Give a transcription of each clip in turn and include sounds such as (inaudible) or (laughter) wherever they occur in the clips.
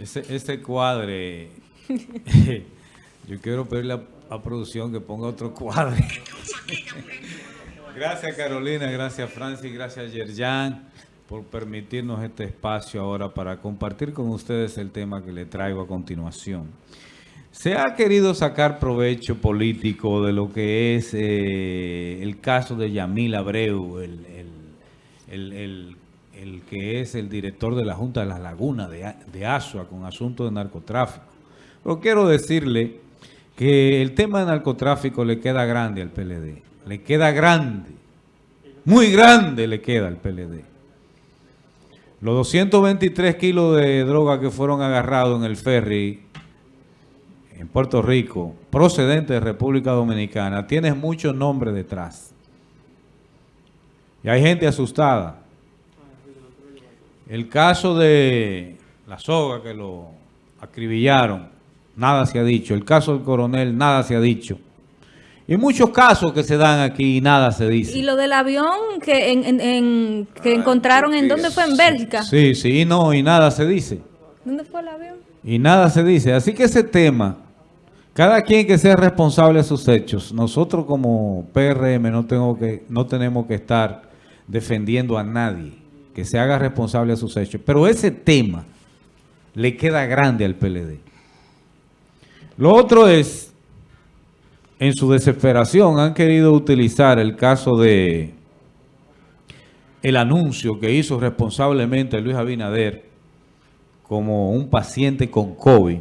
Ese, ese cuadre, (laughs) yo quiero pedirle a, a producción que ponga otro cuadre. gracias Carolina, gracias Francis, gracias Yerjan por permitirnos este espacio ahora para compartir con ustedes el tema que le traigo a continuación. Se ha querido sacar provecho político de lo que es eh, el caso de Yamil Abreu, el, el, el, el, que es el director de la Junta de las Lagunas de, de Asua con asunto de narcotráfico. Pero quiero decirle que el tema de narcotráfico le queda grande al PLD. Le queda grande. Muy grande le queda al PLD. Los 223 kilos de droga que fueron agarrados en el ferry en Puerto Rico, procedente de República Dominicana, tiene muchos nombres detrás. Y hay gente asustada. El caso de la soga que lo acribillaron, nada se ha dicho. El caso del coronel, nada se ha dicho. Y muchos casos que se dan aquí y nada se dice. Y lo del avión que, en, en, en, que ah, encontraron, ¿en dónde fue? ¿En Bélgica? Sí, sí, y no, y nada se dice. ¿Dónde fue el avión? Y nada se dice. Así que ese tema, cada quien que sea responsable de sus hechos, nosotros como PRM no, tengo que, no tenemos que estar defendiendo a nadie que se haga responsable de sus hechos. Pero ese tema le queda grande al PLD. Lo otro es en su desesperación han querido utilizar el caso de el anuncio que hizo responsablemente Luis Abinader como un paciente con COVID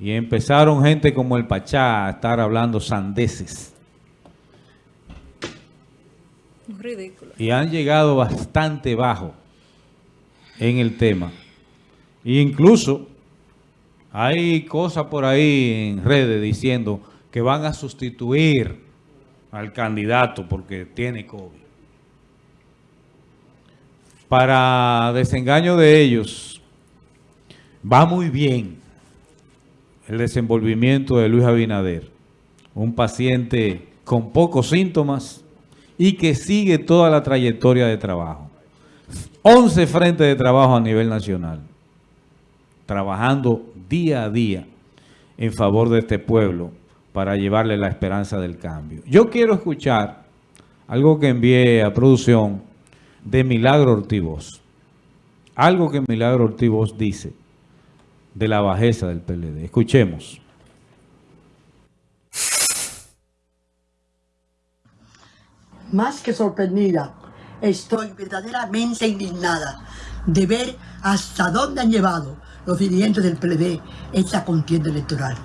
y empezaron gente como el Pachá a estar hablando sandeces. Ridículo. Y han llegado bastante bajo en el tema. E incluso hay cosas por ahí en redes diciendo que van a sustituir al candidato porque tiene COVID. Para desengaño de ellos, va muy bien el desenvolvimiento de Luis Abinader, un paciente con pocos síntomas y que sigue toda la trayectoria de trabajo. 11 frentes de trabajo a nivel nacional, trabajando día a día en favor de este pueblo para llevarle la esperanza del cambio. Yo quiero escuchar algo que envié a producción de Milagro Ortivoz. Algo que Milagro Ortivoz dice de la bajeza del PLD. Escuchemos. Más que sorprendida, estoy verdaderamente indignada de ver hasta dónde han llevado los dirigentes del PLD esta contienda electoral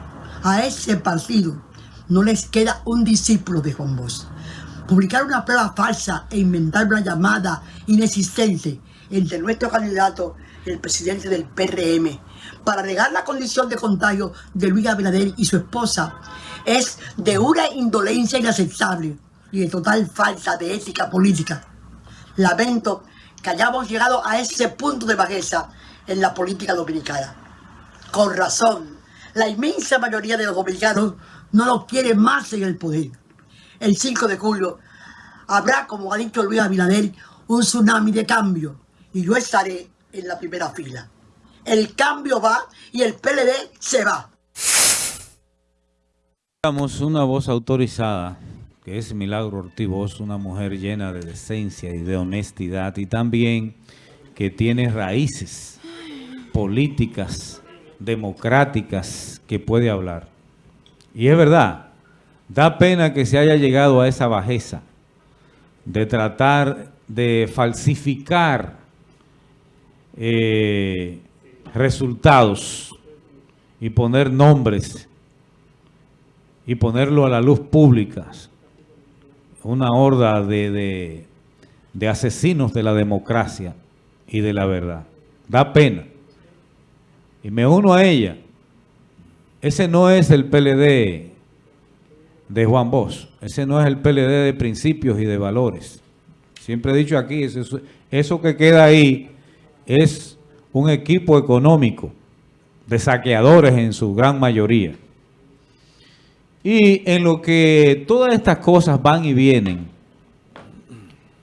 a ese partido no les queda un discípulo de Juan Bosch. Publicar una prueba falsa e inventar una llamada inexistente entre nuestro candidato el presidente del PRM para negar la condición de contagio de Luis Abinader y su esposa es de una indolencia inaceptable y de total falta de ética política. Lamento que hayamos llegado a ese punto de bajeza en la política dominicana. Con razón, la inmensa mayoría de los dominicanos no lo quiere más en el poder. El 5 de julio habrá, como ha dicho Luis Abinader, un tsunami de cambio y yo estaré en la primera fila. El cambio va y el PLD se va. Una voz autorizada, es Milagro Ortiz, una mujer llena de decencia y de honestidad y también que tiene raíces políticas democráticas que puede hablar. Y es verdad, da pena que se haya llegado a esa bajeza de tratar de falsificar eh, resultados y poner nombres y ponerlo a la luz pública. Una horda de, de, de asesinos de la democracia y de la verdad. Da pena y me uno a ella. Ese no es el PLD de Juan Bosch. Ese no es el PLD de principios y de valores. Siempre he dicho aquí, eso, eso que queda ahí es un equipo económico de saqueadores en su gran mayoría. Y en lo que todas estas cosas van y vienen,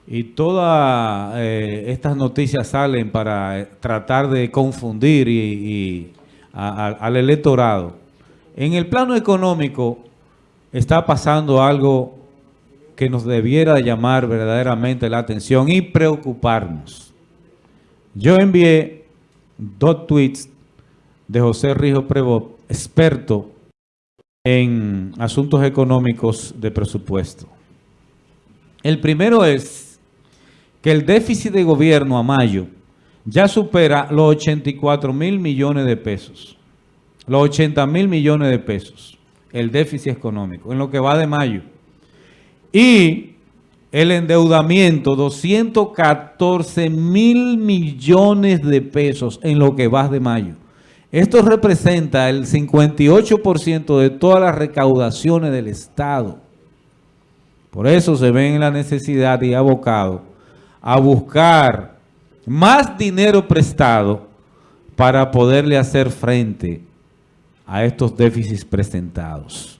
y todas eh, estas noticias salen para eh, tratar de confundir y, al electorado. En el plano económico está pasando algo que nos debiera llamar verdaderamente la atención y preocuparnos. Yo envié dos tweets de José Rijo Prevo, experto en asuntos económicos de presupuesto. El primero es que el déficit de gobierno a mayo ya supera los 84 mil millones de pesos. Los 80 mil millones de pesos. El déficit económico, en lo que va de mayo. Y el endeudamiento, 214 mil millones de pesos en lo que va de mayo. Esto representa el 58% de todas las recaudaciones del Estado. Por eso se ven en la necesidad y abocado a buscar más dinero prestado para poderle hacer frente a estos déficits presentados.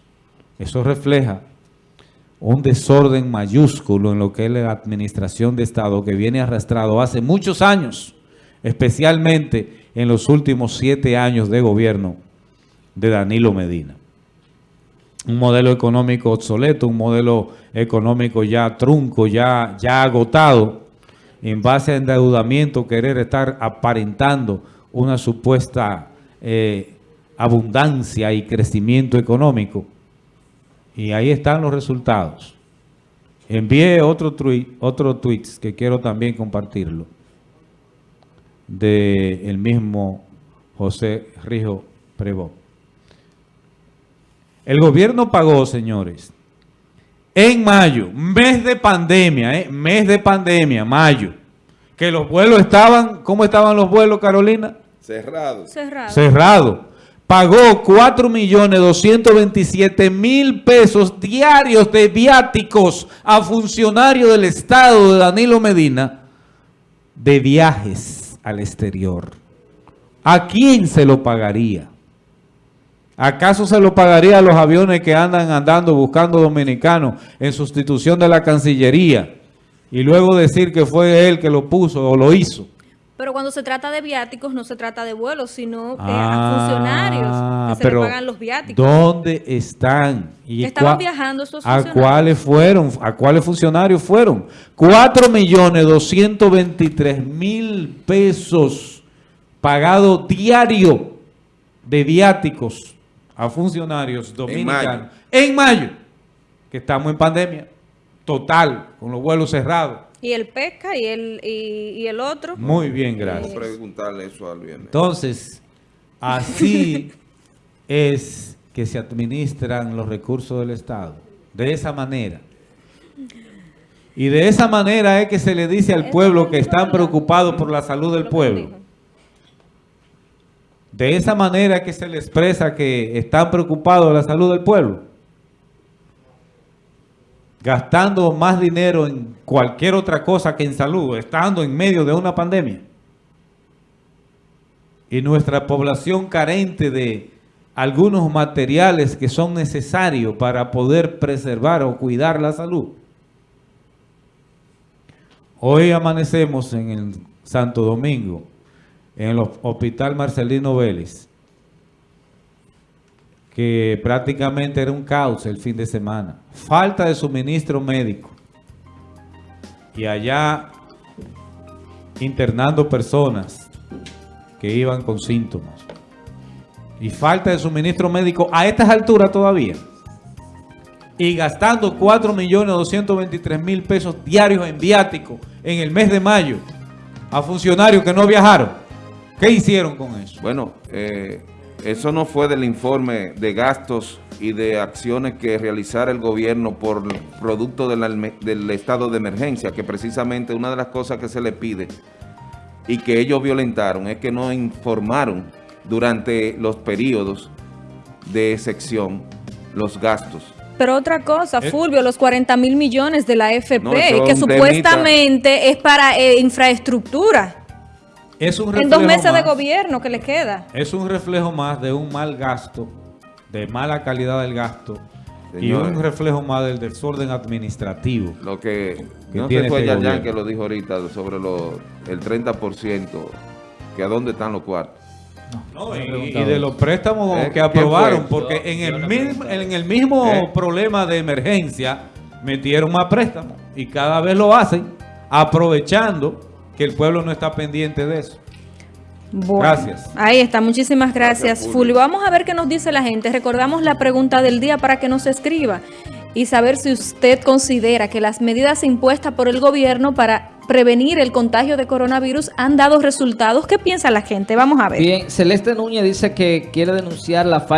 Eso refleja un desorden mayúsculo en lo que es la administración de Estado que viene arrastrado hace muchos años, especialmente en los últimos siete años de gobierno de Danilo Medina. Un modelo económico obsoleto, un modelo económico ya trunco, ya, ya agotado, en base a endeudamiento, querer estar aparentando una supuesta eh, abundancia y crecimiento económico. Y ahí están los resultados. Envié otro tweet, otro tweets que quiero también compartirlo. De el mismo José Rijo Prevó. El gobierno pagó, señores, en mayo, mes de pandemia, ¿eh? mes de pandemia, mayo, que los vuelos estaban, ¿cómo estaban los vuelos, Carolina? Cerrado. Cerrado. cerrado. Pagó 4.227.000 pesos diarios de viáticos a funcionarios del Estado de Danilo Medina de viajes al exterior. ¿A quién se lo pagaría? ¿Acaso se lo pagaría a los aviones que andan andando buscando dominicanos en sustitución de la Cancillería? Y luego decir que fue él que lo puso o lo hizo. Pero cuando se trata de viáticos, no se trata de vuelos, sino eh, Ah, a funcionarios que se pero le pagan los viáticos. ¿Dónde están? ¿Y Estaban viajando estos ¿A funcionarios? cuáles fueron? ¿A cuáles funcionarios fueron? 4 millones 223 mil pesos pagado diario de viáticos a funcionarios dominicanos. En mayo. que estamos en pandemia. Total, con los vuelos cerrados. Y el pesca y el, y, y el otro. Muy bien, Vamos a gracias. preguntarle eso al viernes. Entonces, así (laughs) es que se administran los recursos del Estado. De esa manera. Y de esa manera es que se le dice al pueblo que están preocupados por la salud del pueblo. De esa manera es que se le expresa que están preocupados de la salud del pueblo. Gastando más dinero en cualquier otra cosa que en salud, estando en medio de una pandemia. Y nuestra población carente de algunos materiales que son necesarios para poder preservar o cuidar la salud. Hoy amanecemos en el Santo Domingo, en el Hospital Marcelino Vélez, que prácticamente era un caos el fin de semana. Falta de suministro médico. Y allá internando personas que iban con síntomas. Y falta de suministro médico a estas alturas todavía. Y gastando 4.223.000 pesos diarios en viático en el mes de mayo a funcionarios que no viajaron. ¿Qué hicieron con eso? Bueno, eh, eso no fue del informe de gastos y de acciones que realizara el gobierno por producto del, alme- del estado de emergencia, que precisamente una de las cosas que se le pide y que ellos violentaron es que no informaron durante los periodos de excepción los gastos. Pero otra cosa, Eh. Fulvio, los 40 mil millones de la FP, No, que supuestamente es para eh, infraestructura. Es un En dos meses de gobierno que le queda. Es un reflejo más de un mal gasto, de mala calidad del gasto y un reflejo más del desorden administrativo. Lo que, que no tiene sé fue este gobierno. que lo dijo ahorita sobre lo, el 30%, que a dónde están los cuartos. No, y, de los préstamos ¿Eh? que ¿Quién aprobaron, porque Yo- en, yo el mismo, en el mismo ¿Eh? problema de emergencia metieron más préstamos y cada vez lo hacen aprovechando que el pueblo no está pendiente de eso. Bueno, Gracias. Ahí está, muchísimas gracias, Gracias, Fulvio. Fulvio. Vamos a ver qué nos dice la gente. Recordamos la pregunta del día para que nos escriba y saber si usted considera que las medidas impuestas por el gobierno para prevenir el contagio de coronavirus han dado resultados. ¿Qué piensa la gente? Vamos a ver. Bien, Celeste Núñez dice que quiere denunciar la falta